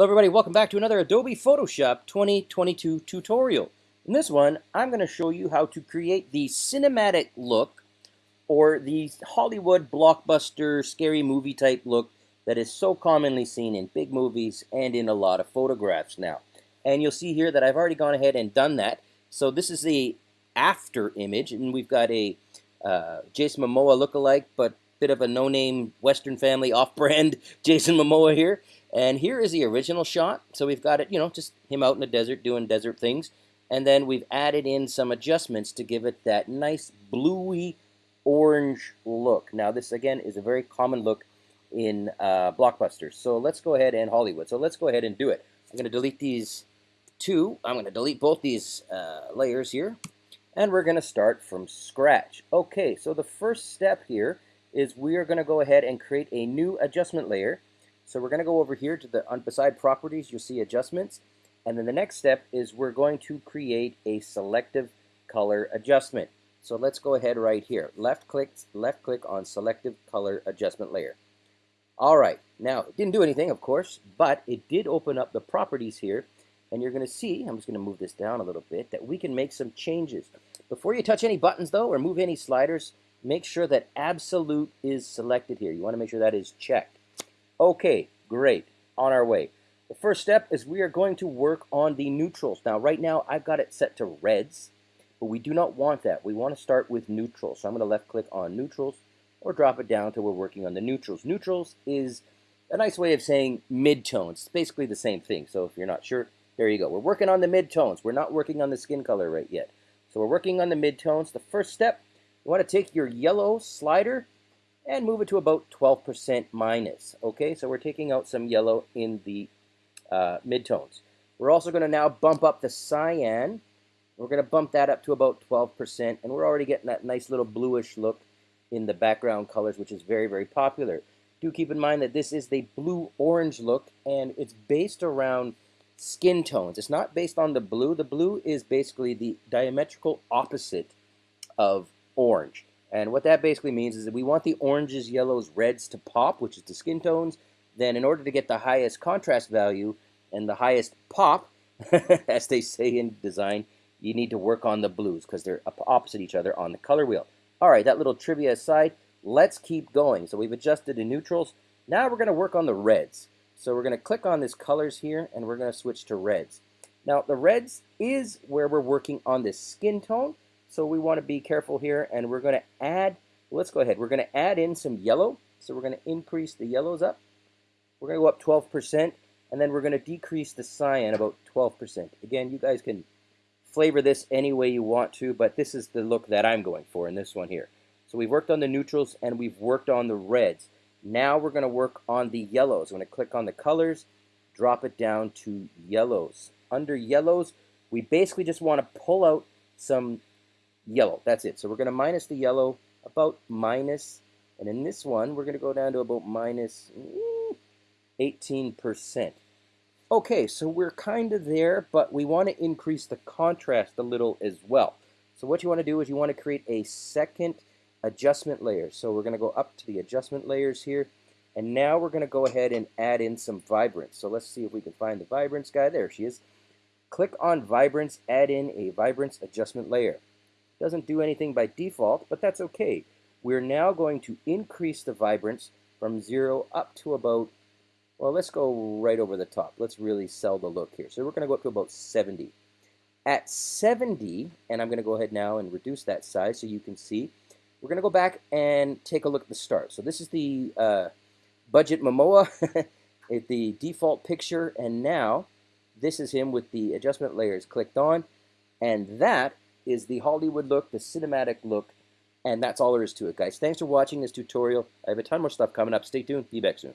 Hello everybody, welcome back to another Adobe Photoshop 2022 tutorial. In this one, I'm going to show you how to create the cinematic look or the Hollywood blockbuster scary movie type look that is so commonly seen in big movies and in a lot of photographs now. And you'll see here that I've already gone ahead and done that. So this is the after image and we've got a uh, Jason Momoa lookalike but bit of a no-name Western family off-brand Jason Momoa here. And here is the original shot. So we've got it, you know, just him out in the desert doing desert things. And then we've added in some adjustments to give it that nice bluey orange look. Now this again is a very common look in uh, blockbusters. So let's go ahead and Hollywood. So let's go ahead and do it. I'm going to delete these two. I'm going to delete both these uh, layers here. And we're going to start from scratch. Okay, so the first step here is we are going to go ahead and create a new adjustment layer. So we're going to go over here to the beside properties, you'll see adjustments. And then the next step is we're going to create a selective color adjustment. So let's go ahead right here. Left click, left click on selective color adjustment layer. All right, now it didn't do anything, of course, but it did open up the properties here. And you're going to see, I'm just going to move this down a little bit, that we can make some changes. Before you touch any buttons, though, or move any sliders, make sure that absolute is selected here. You want to make sure that is checked. Okay, great. On our way. The first step is we are going to work on the neutrals. Now, right now, I've got it set to reds, but we do not want that. We want to start with neutrals. So I'm going to left-click on neutrals or drop it down until we're working on the neutrals. Neutrals is a nice way of saying midtones. It's basically the same thing. So if you're not sure, there you go. We're working on the midtones. We're not working on the skin color right yet. So we're working on the midtones. The first step you want to take your yellow slider and move it to about 12% minus. Okay, so we're taking out some yellow in the uh, midtones. We're also going to now bump up the cyan. We're going to bump that up to about 12%, and we're already getting that nice little bluish look in the background colors, which is very, very popular. Do keep in mind that this is the blue-orange look, and it's based around skin tones. It's not based on the blue. The blue is basically the diametrical opposite of orange. And what that basically means is that we want the oranges, yellows, reds to pop, which is the skin tones. Then in order to get the highest contrast value and the highest pop, as they say in design, you need to work on the blues because they're opposite each other on the color wheel. All right, that little trivia aside, let's keep going. So we've adjusted the neutrals. Now we're going to work on the reds. So we're going to click on this colors here, and we're going to switch to reds. Now, the reds is where we're working on this skin tone, so we want to be careful here, and we're going to add, let's go ahead, we're going to add in some yellow. So we're going to increase the yellows up. We're going to go up 12%, and then we're going to decrease the cyan about 12%. Again, you guys can flavor this any way you want to, but this is the look that I'm going for in this one here. So we've worked on the neutrals, and we've worked on the reds. Now we're going to work on the yellows. I'm going to click on the colors, drop it down to yellows. Under yellows, we basically just want to pull out some yellow. That's it. So we're going to minus the yellow about minus, and in this one, we're going to go down to about minus 18%. Mm, okay, so we're kind of there, but we want to increase the contrast a little as well. So what you want to do is you want to create a second adjustment layer. So we're going to go up to the adjustment layers here, and now we're going to go ahead and add in some vibrance. So let's see if we can find the vibrance guy. There she is. Click on vibrance, add in a vibrance adjustment layer. Doesn't do anything by default, but that's okay. We're now going to increase the vibrance from 0 up to about, well, let's go right over the top. Let's really sell the look here. So we're going to go up to about 70. At 70, and I'm going to go ahead now and reduce that size so you can see, we're going to go back and take a look at the start. So this is the uh, budget Momoa, the default picture, and now this is him with the adjustment layers clicked on, and that is the Hollywood look, the cinematic look, and that's all there is to it, guys. Thanks for watching this tutorial. I have a ton more stuff coming up. Stay tuned. Be back soon.